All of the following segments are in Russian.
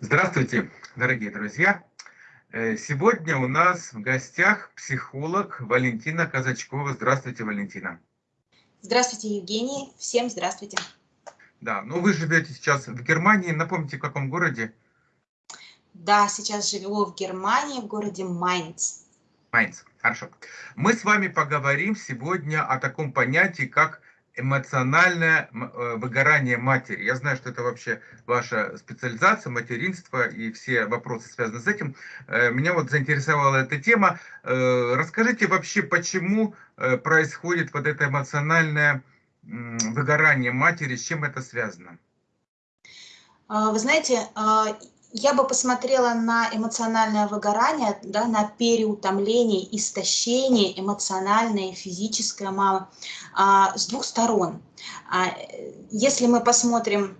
Здравствуйте, дорогие друзья! Э, сегодня у нас в гостях психолог Валентина Казачкова. Здравствуйте, Валентина. Здравствуйте, Евгений. Всем здравствуйте. Да, ну вы живете сейчас в Германии. Напомните, в каком городе? Да, сейчас живу в Германии, в городе Майнц. Майнц, хорошо. Мы с вами поговорим сегодня о таком понятии, как эмоциональное э, выгорание матери. Я знаю, что это вообще ваша специализация, материнство и все вопросы связаны с этим. Э, меня вот заинтересовала эта тема. Э, расскажите вообще, почему происходит вот это эмоциональное выгорание матери, с чем это связано? А, вы знаете, а, я бы посмотрела на эмоциональное выгорание, да, на переутомление, истощение эмоциональное, физическое мама а, с двух сторон. А, если мы посмотрим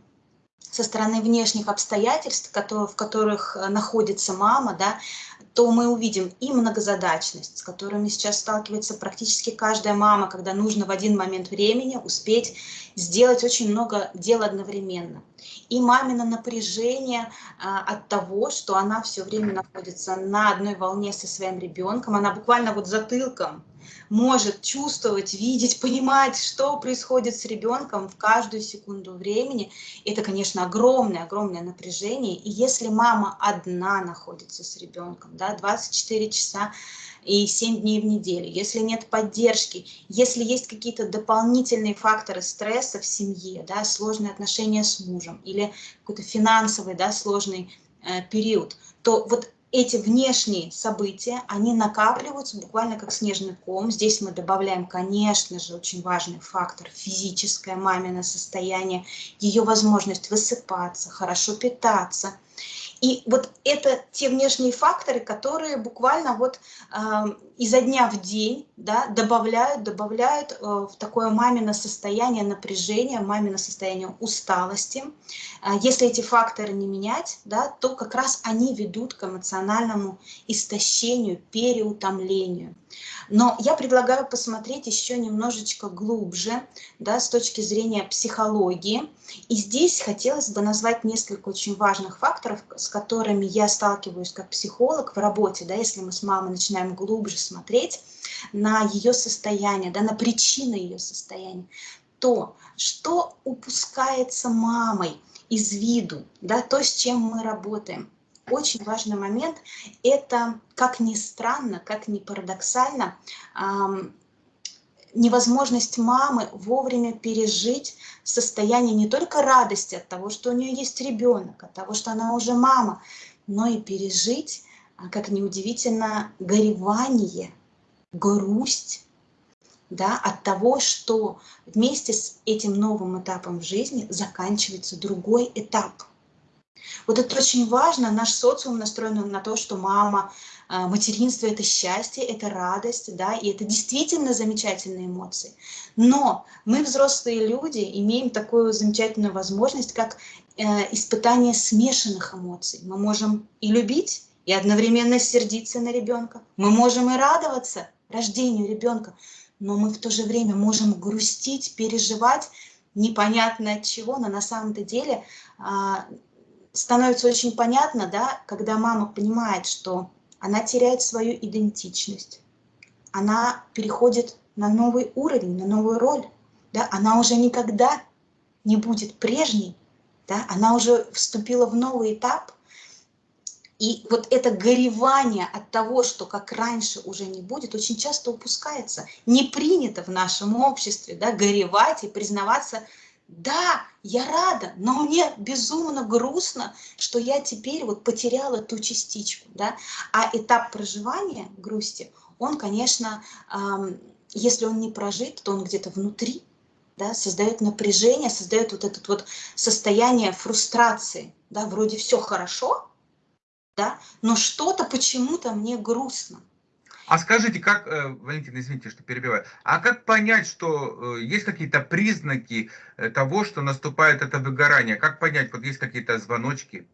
со стороны внешних обстоятельств, в которых находится мама, да, то мы увидим и многозадачность, с которыми сейчас сталкивается практически каждая мама, когда нужно в один момент времени успеть сделать очень много дел одновременно. И мамино напряжение а, от того, что она все время находится на одной волне со своим ребенком, она буквально вот затылком может чувствовать, видеть, понимать, что происходит с ребенком в каждую секунду времени. Это, конечно, огромное, огромное напряжение. И если мама одна находится с ребенком, да, 24 часа и 7 дней в неделю, если нет поддержки, если есть какие-то дополнительные факторы стресса в семье, да, сложные отношения с мужем или какой-то финансовый, да, сложный э, период, то вот эти внешние события, они накапливаются буквально как снежный ком. Здесь мы добавляем, конечно же, очень важный фактор – физическое мамино состояние, ее возможность высыпаться, хорошо питаться – и вот это те внешние факторы, которые буквально вот э, изо дня в день да, добавляют, добавляют э, в такое мамино состояние напряжения, мамино состояние усталости. Э, если эти факторы не менять, да, то как раз они ведут к эмоциональному истощению, переутомлению. Но я предлагаю посмотреть еще немножечко глубже, да, с точки зрения психологии. И здесь хотелось бы назвать несколько очень важных факторов, с которыми я сталкиваюсь как психолог в работе, да, если мы с мамой начинаем глубже смотреть на ее состояние, да, на причины ее состояния, то, что упускается мамой из виду, да, то, с чем мы работаем – очень важный момент – это, как ни странно, как ни парадоксально, невозможность мамы вовремя пережить состояние не только радости от того, что у нее есть ребенок, от того, что она уже мама, но и пережить, а, как неудивительно, горевание, грусть, да, от того, что вместе с этим новым этапом в жизни заканчивается другой этап – вот это очень важно. Наш социум настроен на то, что мама, а, материнство – это счастье, это радость, да, и это действительно замечательные эмоции. Но мы, взрослые люди, имеем такую замечательную возможность, как э, испытание смешанных эмоций. Мы можем и любить, и одновременно сердиться на ребенка. Мы можем и радоваться рождению ребенка, но мы в то же время можем грустить, переживать непонятно от чего, но на самом-то деле а, становится очень понятно, да, когда мама понимает, что она теряет свою идентичность, она переходит на новый уровень, на новую роль, да, она уже никогда не будет прежней, да, она уже вступила в новый этап, и вот это горевание от того, что как раньше уже не будет, очень часто упускается. Не принято в нашем обществе да, горевать и признаваться да, я рада, но мне безумно грустно, что я теперь вот потеряла ту частичку, да. А этап проживания грусти, он, конечно, эм, если он не прожит, то он где-то внутри, да, создает напряжение, создает вот это вот состояние фрустрации, да, вроде все хорошо, да, но что-то почему-то мне грустно, а скажите, как, э, Валентина, извините, что перебиваю, а как понять, что э, есть какие-то признаки э, того, что наступает это выгорание? Как понять, вот есть какие-то звоночки?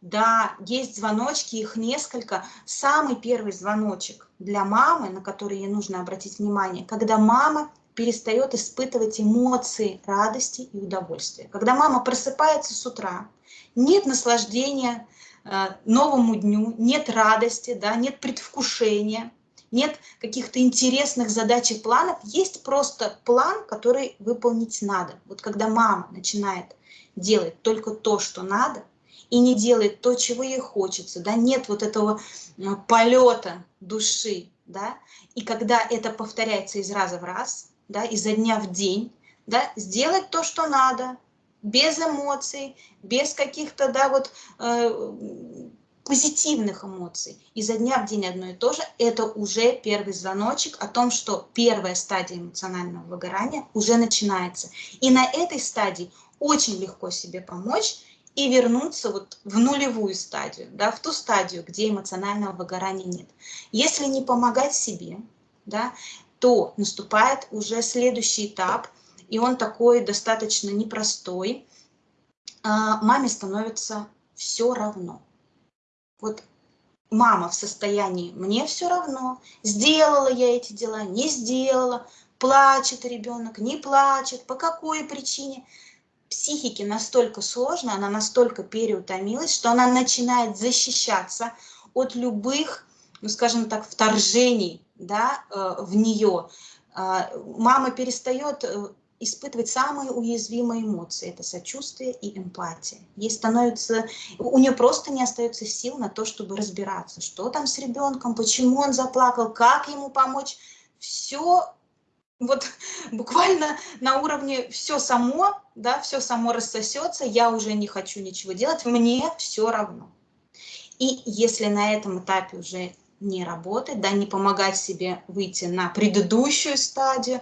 Да, есть звоночки, их несколько. Самый первый звоночек для мамы, на который ей нужно обратить внимание, когда мама перестает испытывать эмоции радости и удовольствия. Когда мама просыпается с утра нет наслаждения новому дню, нет радости, да, нет предвкушения, нет каких-то интересных задач и планов, есть просто план, который выполнить надо. Вот когда мама начинает делать только то, что надо, и не делает то, чего ей хочется, да, нет вот этого э, полета души, да, и когда это повторяется из раза в раз, да, изо дня в день, да, сделать то, что надо, без эмоций, без каких-то, да, вот э, позитивных эмоций, изо дня в день одно и то же, это уже первый звоночек о том, что первая стадия эмоционального выгорания уже начинается. И на этой стадии очень легко себе помочь и вернуться вот в нулевую стадию, да, в ту стадию, где эмоционального выгорания нет. Если не помогать себе, да, то наступает уже следующий этап, и он такой достаточно непростой. А, маме становится все равно. Вот мама в состоянии «мне все равно», сделала я эти дела, не сделала, плачет ребенок, не плачет, по какой причине – психике настолько сложно, она настолько переутомилась, что она начинает защищаться от любых, ну скажем так, вторжений да, э, в нее. А, мама перестает э, испытывать самые уязвимые эмоции. Это сочувствие и эмпатия. Ей становится, у нее просто не остается сил на то, чтобы разбираться, что там с ребенком, почему он заплакал, как ему помочь. Все вот буквально на уровне все само, да, все само рассосется, я уже не хочу ничего делать, мне все равно. И если на этом этапе уже не работать, да, не помогать себе выйти на предыдущую стадию,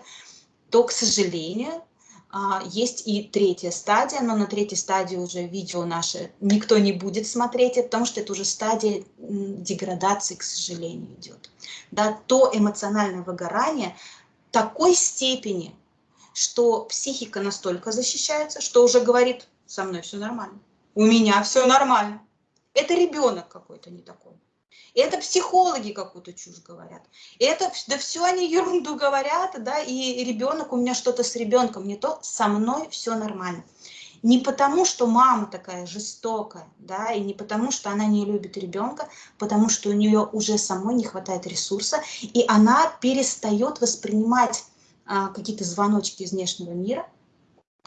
то, к сожалению, а, есть и третья стадия, но на третьей стадии уже видео наше никто не будет смотреть, потому что это уже стадия деградации, к сожалению, идет. Да, то эмоциональное выгорание, такой степени, что психика настолько защищается, что уже говорит, со мной все нормально, у меня все нормально. Это ребенок какой-то не такой. Это психологи какую-то чушь говорят. Это, да все они ерунду говорят, да, и ребенок, у меня что-то с ребенком не то, со мной все нормально. Не потому, что мама такая жестокая, да, и не потому, что она не любит ребенка, потому что у нее уже самой не хватает ресурса, и она перестает воспринимать а, какие-то звоночки из внешнего мира,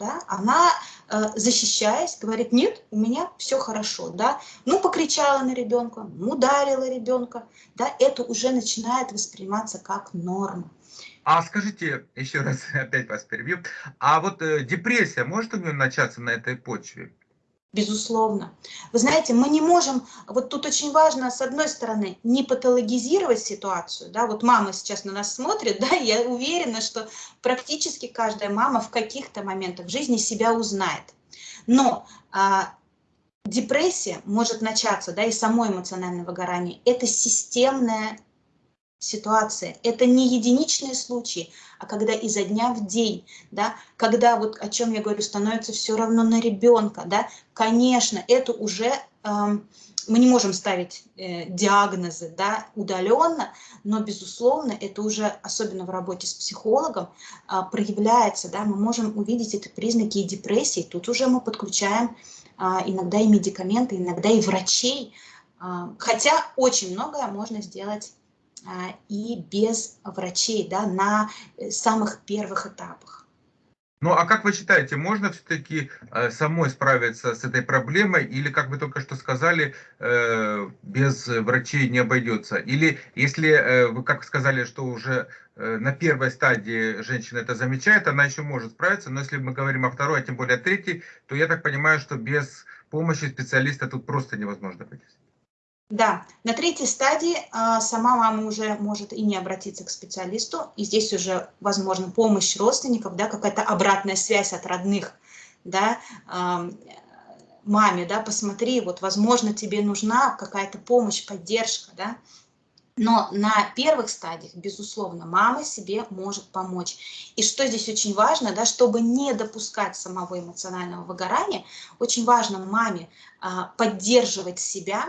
да, она, э, защищаясь, говорит, нет, у меня все хорошо, да, ну, покричала на ребенка, ну, ударила ребенка, да, это уже начинает восприниматься как норма. А скажите, еще раз опять вас перебью, а вот э, депрессия может у нее начаться на этой почве? Безусловно. Вы знаете, мы не можем, вот тут очень важно, с одной стороны, не патологизировать ситуацию, да, вот мама сейчас на нас смотрит, да, я уверена, что практически каждая мама в каких-то моментах жизни себя узнает. Но а, депрессия может начаться, да, и само эмоциональное выгорание, это системная ситуация. Это не единичные случаи, а когда изо дня в день, да, когда вот о чем я говорю, становится все равно на ребенка, да, конечно, это уже э, мы не можем ставить э, диагнозы, да, удаленно, но безусловно это уже особенно в работе с психологом э, проявляется, да, мы можем увидеть это признаки и депрессии, тут уже мы подключаем э, иногда и медикаменты, иногда и врачей, э, хотя очень многое можно сделать и без врачей да, на э, самых первых этапах. Ну а как вы считаете, можно все-таки э, самой справиться с этой проблемой или, как вы только что сказали, э, без врачей не обойдется? Или если вы как сказали, что уже на первой стадии женщина это замечает, она еще может справиться, но если мы говорим о второй, а тем более о третьей, то я так понимаю, что без помощи специалиста тут просто невозможно пойти. Да, на третьей стадии а, сама мама уже может и не обратиться к специалисту, и здесь уже возможна помощь родственников, да, какая-то обратная связь от родных, да, а, маме, да, посмотри, вот, возможно, тебе нужна какая-то помощь, поддержка, да, но на первых стадиях, безусловно, мама себе может помочь. И что здесь очень важно, да, чтобы не допускать самого эмоционального выгорания, очень важно маме а, поддерживать себя,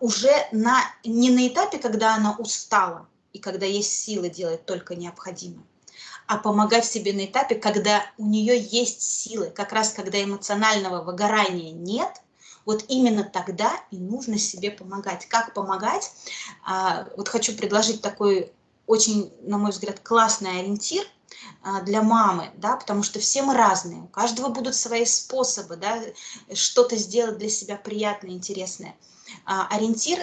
уже на, не на этапе, когда она устала и когда есть силы делать только необходимое, а помогать себе на этапе, когда у нее есть силы, как раз когда эмоционального выгорания нет, вот именно тогда и нужно себе помогать. Как помогать? А, вот хочу предложить такой очень, на мой взгляд, классный ориентир а, для мамы, да, потому что все мы разные, у каждого будут свои способы, да, что-то сделать для себя приятное, интересное. А, ориентир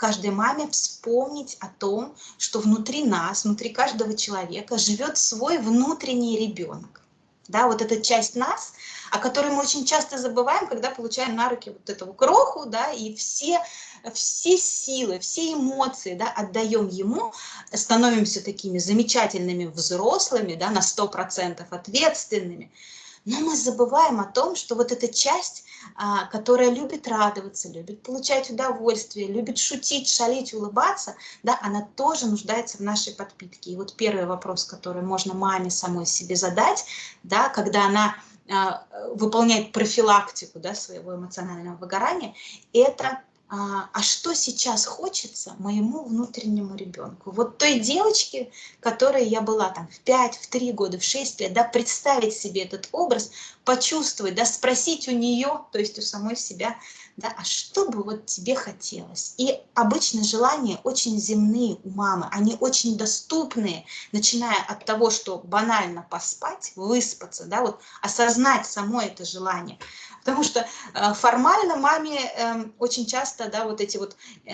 каждой маме вспомнить о том, что внутри нас, внутри каждого человека живет свой внутренний ребенок. Да, вот эта часть нас, о которой мы очень часто забываем, когда получаем на руки вот эту кроху, да, и все, все силы, все эмоции, да, отдаем ему, становимся такими замечательными взрослыми, да, на 100% ответственными, но мы забываем о том, что вот эта часть, а, которая любит радоваться, любит получать удовольствие, любит шутить, шалить, улыбаться, да, она тоже нуждается в нашей подпитке. И вот первый вопрос, который можно маме самой себе задать, да, когда она а, выполняет профилактику да, своего эмоционального выгорания, это а, а что сейчас хочется моему внутреннему ребенку. Вот той девочке, которой я была там в 5, в 3 года, в 6 лет, да, представить себе этот образ, почувствовать, да, спросить у нее, то есть у самой себя, да, а что бы вот тебе хотелось? И обычно желания очень земные у мамы, они очень доступные, начиная от того, что банально поспать, выспаться, да, вот осознать само это желание, Потому что э, формально маме эм, очень часто, да, вот эти вот э,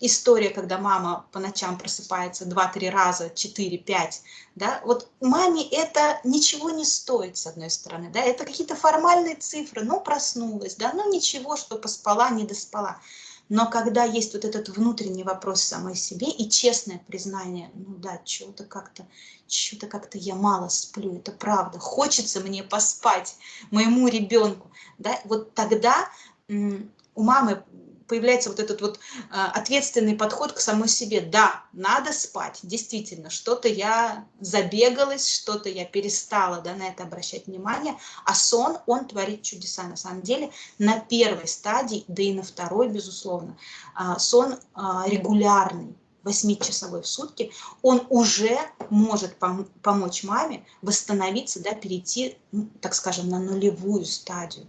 история, когда мама по ночам просыпается 2-3 раза, 4-5, да, вот маме это ничего не стоит, с одной стороны, да, это какие-то формальные цифры, ну, проснулась, да, ну, ничего, что поспала, не доспала. Но когда есть вот этот внутренний вопрос самой себе и честное признание, ну да, что-то как-то, что-то как-то я мало сплю, это правда, хочется мне поспать моему ребенку, да, вот тогда у мамы появляется вот этот вот а, ответственный подход к самой себе. Да, надо спать, действительно, что-то я забегалась, что-то я перестала да, на это обращать внимание, а сон, он творит чудеса на самом деле на первой стадии, да и на второй, безусловно. А, сон а, регулярный, 8-часовой в сутки, он уже может пом помочь маме восстановиться, да, перейти, ну, так скажем, на нулевую стадию.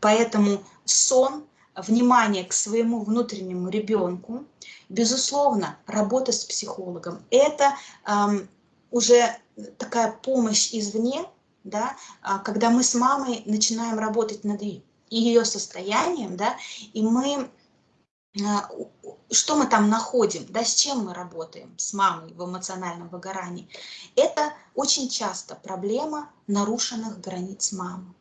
Поэтому сон внимание к своему внутреннему ребенку, безусловно, работа с психологом – это эм, уже такая помощь извне, да, а, когда мы с мамой начинаем работать над ее состоянием, да, и мы а, что мы там находим, да, с чем мы работаем с мамой в эмоциональном выгорании, это очень часто проблема нарушенных границ мамы.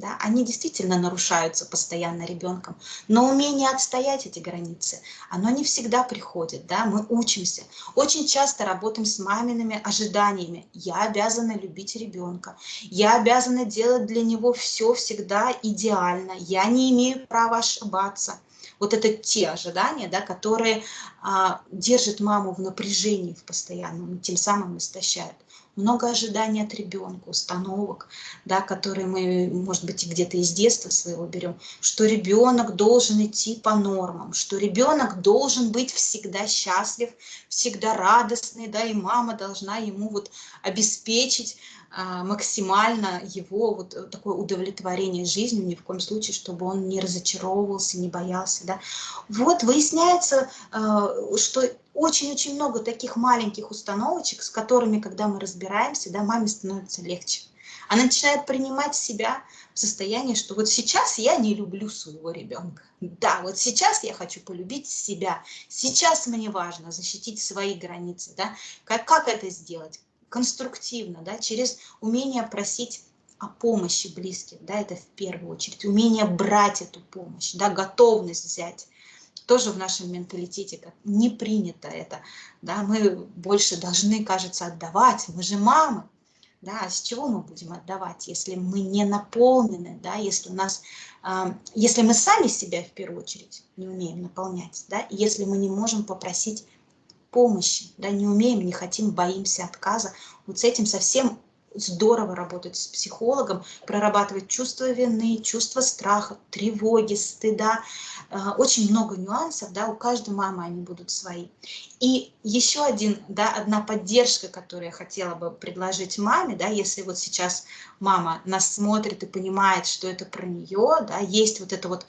Да, они действительно нарушаются постоянно ребенком, но умение отстоять эти границы, оно не всегда приходит, да, мы учимся. Очень часто работаем с мамиными ожиданиями. Я обязана любить ребенка, я обязана делать для него все всегда идеально, я не имею права ошибаться. Вот это те ожидания, да, которые а, держат маму в напряжении в постоянном, тем самым истощают много ожиданий от ребенка, установок, да, которые мы, может быть, где-то из детства своего берем, что ребенок должен идти по нормам, что ребенок должен быть всегда счастлив, всегда радостный, да, и мама должна ему вот обеспечить максимально его вот э, такое удовлетворение жизнью, ни в коем случае, чтобы он не разочаровывался, не боялся. Да. Вот выясняется, а, что очень-очень много таких маленьких установочек, с которыми, когда мы разбираемся, да, маме становится легче. Она начинает принимать себя в состоянии, что вот сейчас я не люблю своего ребенка. Да, вот сейчас я хочу полюбить себя. Сейчас мне важно защитить свои границы. Да? Как, как это сделать? Конструктивно, да, через умение просить о помощи близких, да, это в первую очередь, умение брать эту помощь, да, готовность взять, тоже в нашем менталитете как не принято это, да, мы больше должны, кажется, отдавать, мы же мамы, да, а с чего мы будем отдавать, если мы не наполнены, да, если у нас, э, если мы сами себя в первую очередь не умеем наполнять, да, если мы не можем попросить помощи, да, не умеем, не хотим, боимся отказа. Вот с этим совсем здорово работать с психологом, прорабатывать чувство вины, чувство страха, тревоги, стыда. Э, очень много нюансов, да, у каждой мамы они будут свои. И еще один, да, одна поддержка, которую я хотела бы предложить маме, да, если вот сейчас мама нас смотрит и понимает, что это про нее, да, есть вот это вот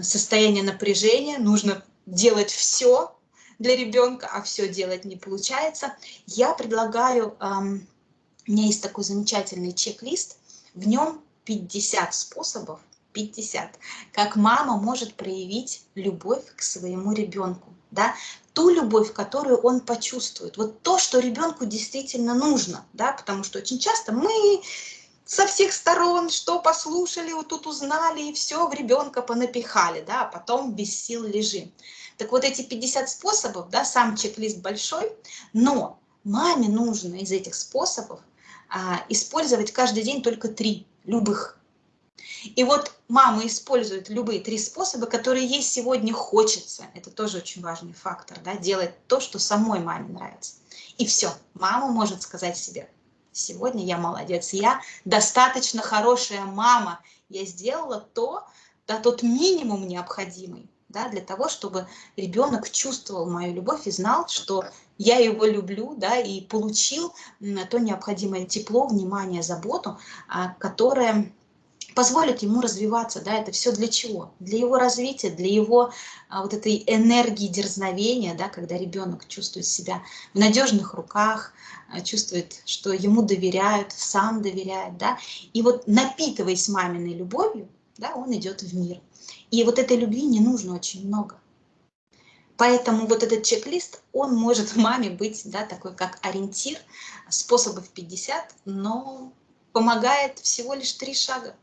состояние напряжения, нужно делать все для ребенка, а все делать не получается, я предлагаю эм, у меня есть такой замечательный чек-лист, в нем 50 способов, 50, как мама может проявить любовь к своему ребенку, да, ту любовь, которую он почувствует, вот то, что ребенку действительно нужно, да, потому что очень часто мы со всех сторон, что послушали, вот тут узнали, и все в ребенка понапихали, да, а потом без сил лежим. Так вот эти 50 способов, да, сам чек-лист большой, но маме нужно из этих способов а, использовать каждый день только три, любых. И вот мама использует любые три способа, которые ей сегодня хочется. Это тоже очень важный фактор, да, делать то, что самой маме нравится. И все, мама может сказать себе, сегодня я молодец, я достаточно хорошая мама, я сделала то, да, тот минимум необходимый, да, для того, чтобы ребенок чувствовал мою любовь и знал, что я его люблю, да, и получил то необходимое тепло, внимание, заботу, а, которое позволит ему развиваться, да, это все для чего? Для его развития, для его а, вот этой энергии дерзновения, да, когда ребенок чувствует себя в надежных руках, а, чувствует, что ему доверяют, сам доверяет, да, и вот напитываясь маминой любовью, да, он идет в мир. И вот этой любви не нужно очень много. Поэтому вот этот чек-лист, он может маме быть да, такой как ориентир, способов 50, но помогает всего лишь три шага.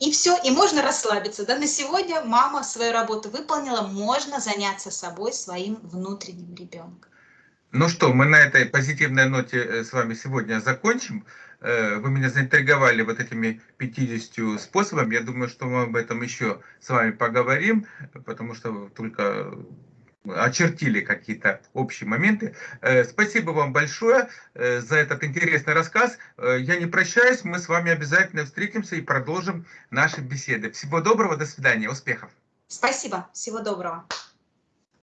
И все, и можно расслабиться. Да? На сегодня мама свою работу выполнила, можно заняться собой, своим внутренним ребенком. Ну что, мы на этой позитивной ноте э, с вами сегодня закончим. Э, вы меня заинтриговали вот этими 50 способами. Я думаю, что мы об этом еще с вами поговорим, потому что только очертили какие-то общие моменты. Э, спасибо вам большое э, за этот интересный рассказ. Я не прощаюсь, мы с вами обязательно встретимся и продолжим наши беседы. Всего доброго, до свидания, успехов. Спасибо, всего доброго.